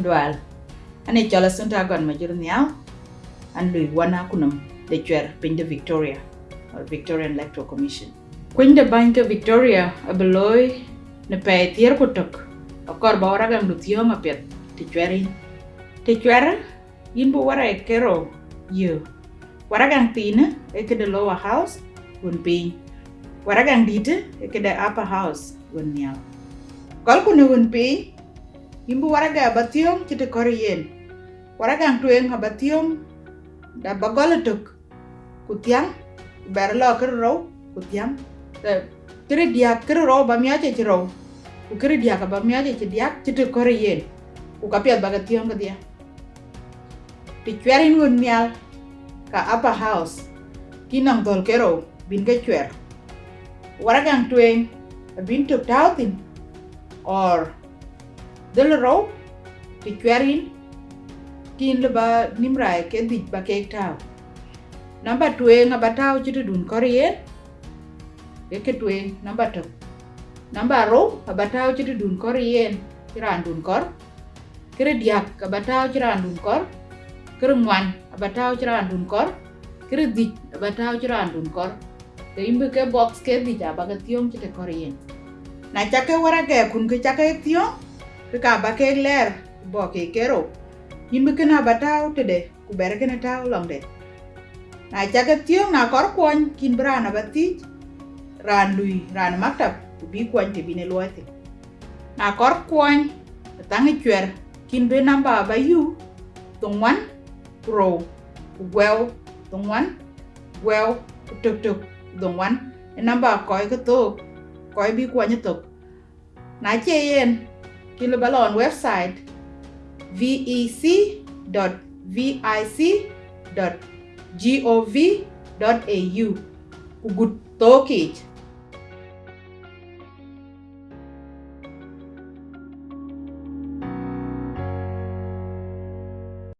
kudwal ane chola sunta gon majur nyao an lui wana kunum de chwer piny de Victoria. Or Victorian Electoral Commission. Kwiny de bany ke Victoria abeloy ne pe tier kutok akor ba ora gang luthiong apet ti chweri ti chwer yin bu wara e kero. Yo wara gang tine e ke de lower house gun piny wara gang dite e ke de upper house nyao kol kune gun piny yin bu wara ga bathiong chite kor yen wara gang tueng abathiong da bagol tok kutiang ber lo ker ro kutiang. Te kere dia kere ro ba mia che ro ku kere dia ka ba mia che dia chite kor yen. Ku ka piat baga tiong ka dia ti chwerin ngun ka upper house kinang tol kero bin ke chwer wara gang tueng bin tok tautin or del ro ti chwerin tin le ba nimrai ke dik ba ke tau namba tueng aba tau chite dun kor yen ke ke tueng namba tok namba ro aba tau chite dun kor yen kiran dun kor. Kere diak aba tau chiran dun kor. Kere ngwan aba tau chiran dun kor. Kere dik aba tau chiran dun kor. Te imbe ke box ke dik aba ke tiong chite kor yen na chake wara ke kun ke chake tiong ke ka ba ke ler bo ke kero. Imbe ke na ba tau te de ku bere ke na tau long de. Na chake tiong na kor kwon kin brana ba ti ran lui ran maktab ku bi kwon te bine luati na kor kwon tangi chwer kin be namba ba yu tungwan pro well tungwan well tuk tuk tungwan e namba koy ko to koy bi kwa nyitok na che yen Kilobalon website vec.vic.gov.au. Ugut Tokij.